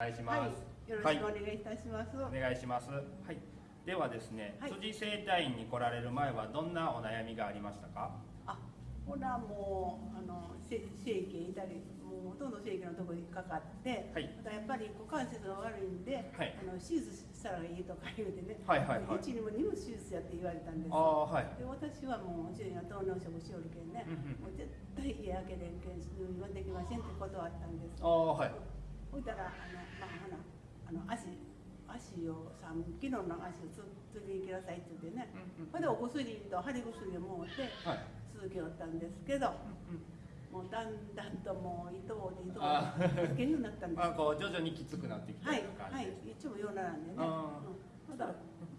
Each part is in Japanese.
お願いします、はい、よろしくお願いいたします。お願いします。はいではですね、はい。辻整体院に来られる前はどんなお悩みがありましたか？あ、ほらもうあのせ整形いたり、もうほとんど整形のところにかかって、はい。またやっぱり股関節が悪いんで、はい。あの手術したらいいとか言うてね、はいはいはい。1にも2も手術やって言われたんです。ああはい。で私はもう主人は糖尿食しおるけんね、うんうんもう絶対家開けれんけん入院はできませんって断ったんです。ああはいほいたらあのまあほなあの足足を3キロの足をつつりに行きなさいって言ってね。うんうんほんでお薬と貼り薬をもうてはい。続けよったんですけどうんうんもうだんだんともう糸を糸をあつけるようになったんです。まあこう徐々にきつくなってきたはいはいいつもようならんでね。あうん。ただ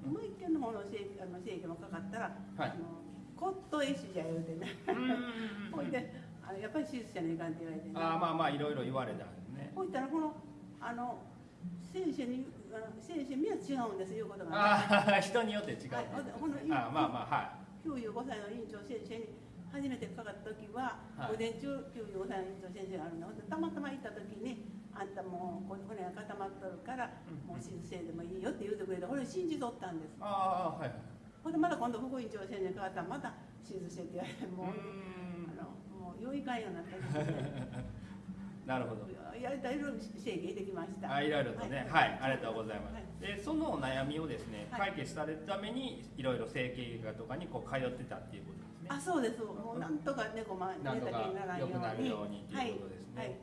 もう一軒の方の整あの整形もかかったら、はい。あの骨董絵師じゃ言うてねうんうんうんうんほいであのやっぱり手術じゃないかんって言われてね。ああまあまあいろいろ言われたんね。ほいたらこのあの先生にあの先生には違うんですいうことが。ねああ人によって違う、はいほんでほんでああまあまあは95歳の院長先生に初めてかかった時は、はい。午前中95歳の院長先生があるのほんでたまたま行った時にあんたもうこ骨が固まっとるから、うん。もう手術せんでもいいよって言うてくれてこれ信じとったんです。いああはいはいほんでまた今度副院長先生にかかったらまた手術してって言われてもう、うかんようになった なるほど。やりたいろいろ整形できました。あいろいろとね。はい、ありがとうございます、はい。でそのお悩みをですねはい。解決されるためにいろいろ整形外科とかにこう通ってたっていうことですね。あそうです。もうなんとか猫ま寝た気にならんようになるように。ということですね、はい。はい。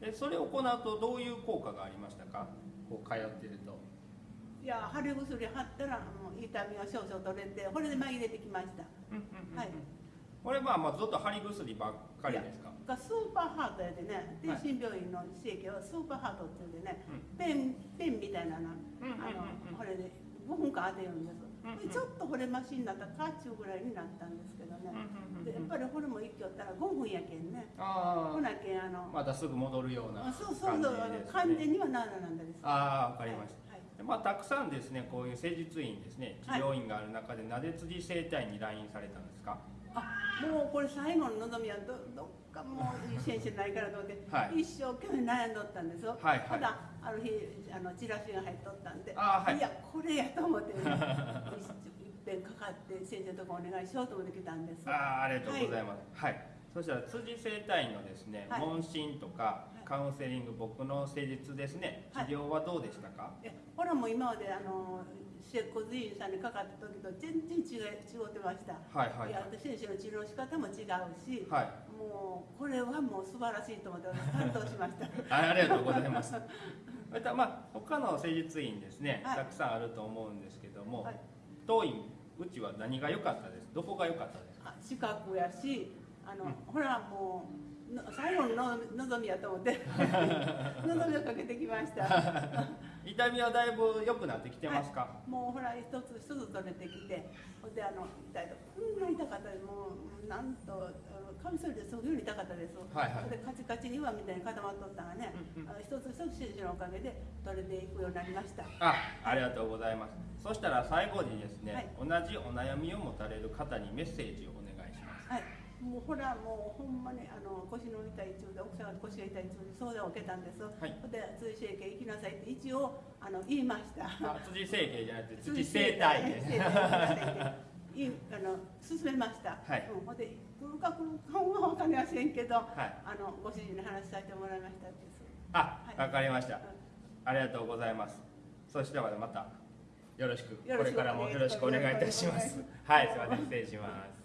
でそれを行うとどういう効果がありましたか？こう通ってると。いや貼り薬貼ったらもう痛みが少々取れてこれで紛れてきました。はいこれまあまあずっと貼り薬ばっかりですか？がスーパーハートやでね。はい天津病院の整形はスーパーハートって言うんでねうんペンペンみたいなのあうんのこれで5分間当てるんです。うんうんでちょっとこれマシになったらカーチューぐらいになったんですけどね。でやっぱりこれも一挙ったら5分やけんね。あほなけんあのあまたすぐ戻るようなあそうそう感じそうあのです完ね全にはならなんだです。ああわかりました、はいでまあ、たくさんですねこういう施術院ですね治療院がある中で、なぜ辻整体に来院されたんですか？あもうこれ最後の望みはどどっかもういい先生ないからと思って、はい。一生懸命悩んどったんですよ、はいはい。ただある日あのチラシが入っとったんであはい。やこれやと思って、ね、いいっぺんかかって先生のとこお願いしようと思って来たんです。ああありがとうございます。はい。そしたら辻整体院のですね、はい問診とかいカウンセリング、僕の施術ですね、治はい療はどうでしたか？えほらもう今まであの接骨院さんにかかった時と全然違い違ってました、はいはいや先生の治療の仕方も違うし、はい。もうこれはもう素晴らしいと思って私感動しました あありがとうございます。またまあ他の施術院ですね、はいたくさんあると思うんですけども、はい当院うちは何が良かったです？どこが良かったですか？あ資格やしあの、うんほらもうの最後のの望みやと思って。望みをかけてきました。痛みはだいぶ良くなってきてますか？もうほら一つ一つ取れてきて。ほんであの痛いとこんな痛かったでもうなんとカミソリですごい痛かったです、はいはい。でカチカチにはみたいに固まっとったがね、うんうん。あの一つ一つ先生のおかげで取れていくようになりました。あ、ありがとうございます。そしたら最後にですね、はい。同じお悩みを持たれる方にメッセージをお願いします。はいもうほらもうほんまにあの腰の痛い中で奥さんが腰が痛い中で相談を受けたんです、はいで追整形行きなさいって一応あの言いましたあ辻整形じゃなくて辻整体で。整体行きなさいっていあの勧めました、はいうん、ほんで来るか来るかは分かりませんけど、はい。あのご主人に話させてもらいましたあ、はいわかりましたうん。ありがとうございます。そしてはまたよろしく、これからもよろしくお願いいたします。はい、すみません、失礼します。